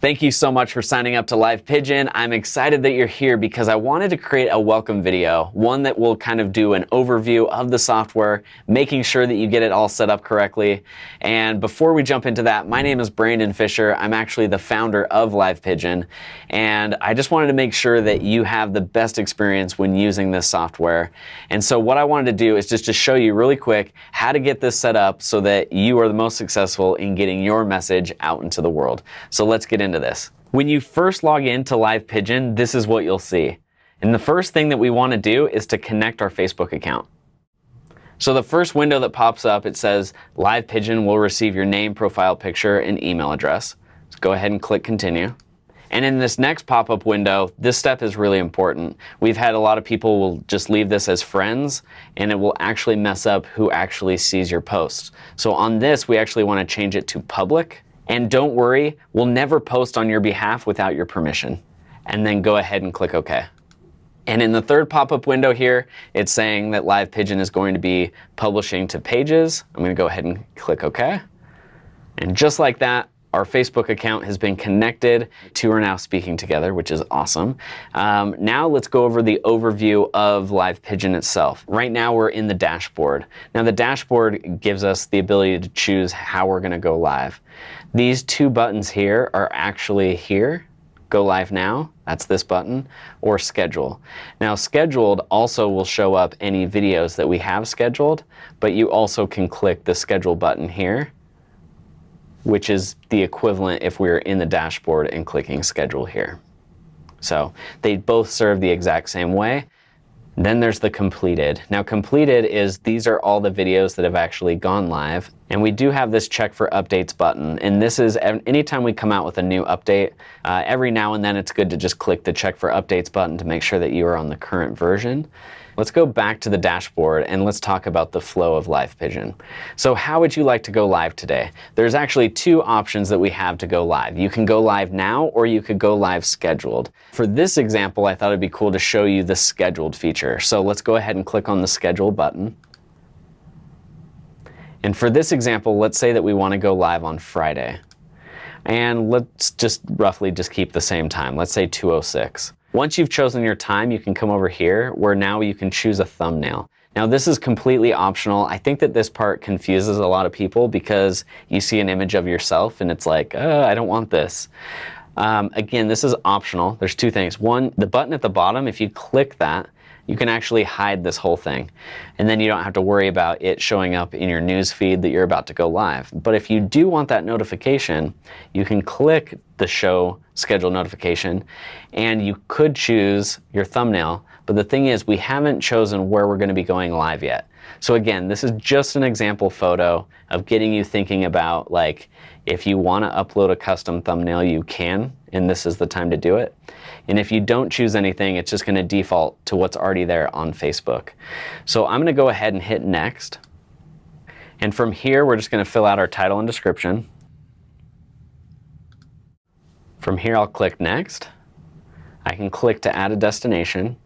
Thank you so much for signing up to Live Pigeon. I'm excited that you're here because I wanted to create a welcome video, one that will kind of do an overview of the software, making sure that you get it all set up correctly. And before we jump into that, my name is Brandon Fisher. I'm actually the founder of Live Pigeon. And I just wanted to make sure that you have the best experience when using this software. And so what I wanted to do is just to show you really quick how to get this set up so that you are the most successful in getting your message out into the world. So let's get into into this. When you first log into Live Pigeon, this is what you'll see. And the first thing that we want to do is to connect our Facebook account. So the first window that pops up, it says Live Pigeon will receive your name, profile picture, and email address. So go ahead and click continue. And in this next pop-up window, this step is really important. We've had a lot of people will just leave this as friends and it will actually mess up who actually sees your posts. So on this, we actually want to change it to public and don't worry, we'll never post on your behalf without your permission. And then go ahead and click OK. And in the third pop-up window here, it's saying that Live Pigeon is going to be publishing to pages. I'm going to go ahead and click OK. And just like that, our Facebook account has been connected. Two are now speaking together, which is awesome. Um, now let's go over the overview of Live Pigeon itself. Right now we're in the dashboard. Now the dashboard gives us the ability to choose how we're going to go live. These two buttons here are actually here. Go live now, that's this button, or schedule. Now scheduled also will show up any videos that we have scheduled, but you also can click the schedule button here which is the equivalent if we are in the dashboard and clicking schedule here. So they both serve the exact same way. Then there's the completed. Now completed is these are all the videos that have actually gone live. And we do have this check for updates button. And this is anytime we come out with a new update, uh, every now and then it's good to just click the check for updates button to make sure that you are on the current version. Let's go back to the dashboard and let's talk about the flow of Live Pigeon. So how would you like to go live today? There's actually two options that we have to go live. You can go live now or you could go live scheduled. For this example, I thought it'd be cool to show you the scheduled feature. So let's go ahead and click on the schedule button. And for this example, let's say that we want to go live on Friday. And let's just roughly just keep the same time. Let's say 206. Once you've chosen your time, you can come over here where now you can choose a thumbnail. Now this is completely optional. I think that this part confuses a lot of people because you see an image of yourself and it's like, oh, I don't want this. Um, again, this is optional. There's two things. One, the button at the bottom, if you click that, you can actually hide this whole thing. And then you don't have to worry about it showing up in your news feed that you're about to go live. But if you do want that notification, you can click the show schedule notification and you could choose your thumbnail. But the thing is, we haven't chosen where we're going to be going live yet. So again, this is just an example photo of getting you thinking about like, if you want to upload a custom thumbnail, you can, and this is the time to do it. And if you don't choose anything, it's just going to default to what's already there on Facebook. So I'm going to go ahead and hit next. And from here, we're just going to fill out our title and description. From here, I'll click next. I can click to add a destination.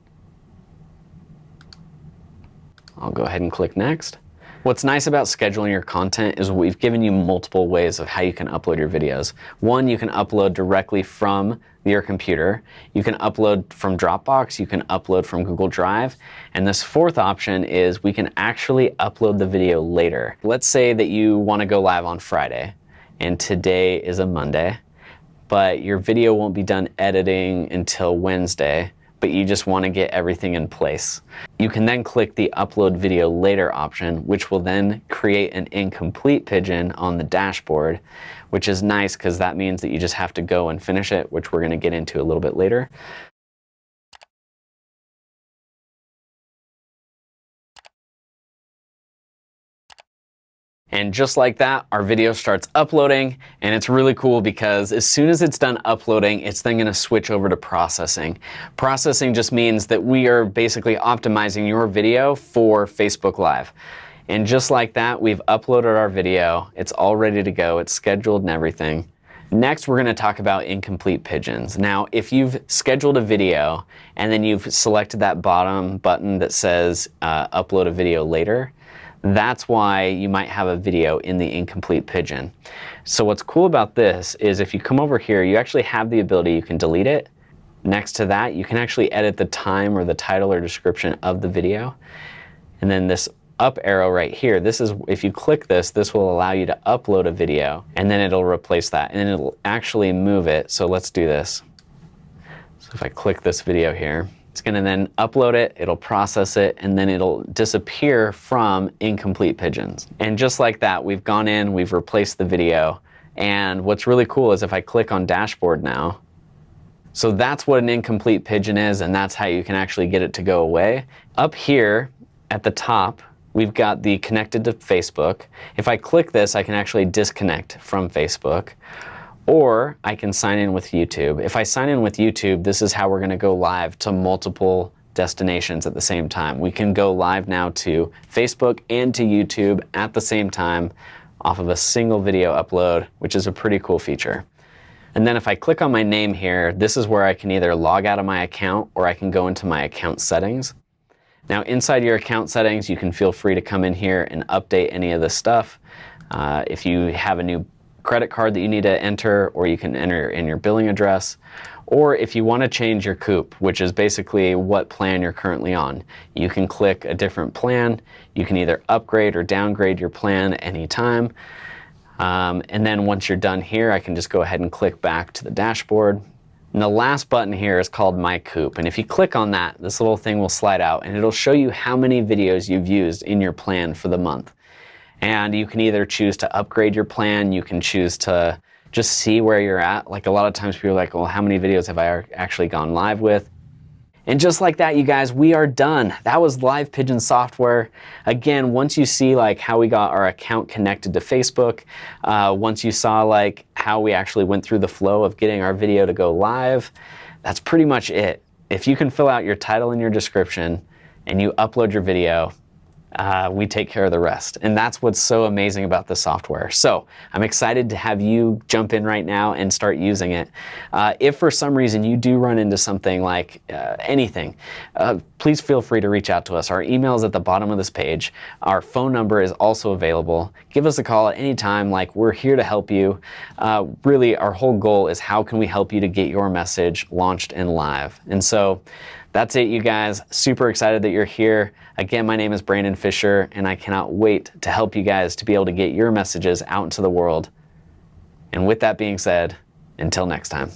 I'll go ahead and click next. What's nice about scheduling your content is we've given you multiple ways of how you can upload your videos. One, you can upload directly from your computer. You can upload from Dropbox, you can upload from Google Drive, and this fourth option is we can actually upload the video later. Let's say that you want to go live on Friday, and today is a Monday, but your video won't be done editing until Wednesday but you just want to get everything in place. You can then click the upload video later option, which will then create an incomplete pigeon on the dashboard, which is nice because that means that you just have to go and finish it, which we're going to get into a little bit later. And just like that, our video starts uploading and it's really cool because as soon as it's done uploading, it's then gonna switch over to processing. Processing just means that we are basically optimizing your video for Facebook Live. And just like that, we've uploaded our video. It's all ready to go. It's scheduled and everything. Next, we're going to talk about incomplete pigeons. Now, if you've scheduled a video and then you've selected that bottom button that says uh, upload a video later, that's why you might have a video in the incomplete pigeon. So what's cool about this is if you come over here, you actually have the ability, you can delete it. Next to that, you can actually edit the time or the title or description of the video. And then this up arrow right here, this is, if you click this, this will allow you to upload a video and then it'll replace that and it'll actually move it. So let's do this. So if I click this video here, it's gonna then upload it, it'll process it, and then it'll disappear from incomplete pigeons. And just like that, we've gone in, we've replaced the video. And what's really cool is if I click on dashboard now, so that's what an incomplete pigeon is, and that's how you can actually get it to go away. Up here at the top, we've got the connected to Facebook. If I click this, I can actually disconnect from Facebook. Or I can sign in with YouTube. If I sign in with YouTube, this is how we're gonna go live to multiple destinations at the same time. We can go live now to Facebook and to YouTube at the same time off of a single video upload, which is a pretty cool feature. And then if I click on my name here, this is where I can either log out of my account or I can go into my account settings. Now inside your account settings, you can feel free to come in here and update any of this stuff. Uh, if you have a new credit card that you need to enter, or you can enter in your billing address, or if you want to change your COOP, which is basically what plan you're currently on, you can click a different plan. You can either upgrade or downgrade your plan anytime. Um, and then once you're done here, I can just go ahead and click back to the dashboard. And the last button here is called My Coop. And if you click on that, this little thing will slide out and it'll show you how many videos you've used in your plan for the month. And you can either choose to upgrade your plan, you can choose to just see where you're at. Like a lot of times people are like, well, how many videos have I actually gone live with? And just like that, you guys, we are done. That was Live Pigeon software. Again, once you see like how we got our account connected to Facebook, uh, once you saw like how we actually went through the flow of getting our video to go live, that's pretty much it. If you can fill out your title and your description and you upload your video, uh, we take care of the rest. And that's what's so amazing about the software. So I'm excited to have you jump in right now and start using it. Uh, if for some reason you do run into something like uh, anything, uh, please feel free to reach out to us. Our email is at the bottom of this page. Our phone number is also available. Give us a call at any time. Like we're here to help you. Uh, really, our whole goal is how can we help you to get your message launched and live. And so that's it, you guys. Super excited that you're here. Again, my name is Brandon Fisher, and I cannot wait to help you guys to be able to get your messages out into the world. And with that being said, until next time.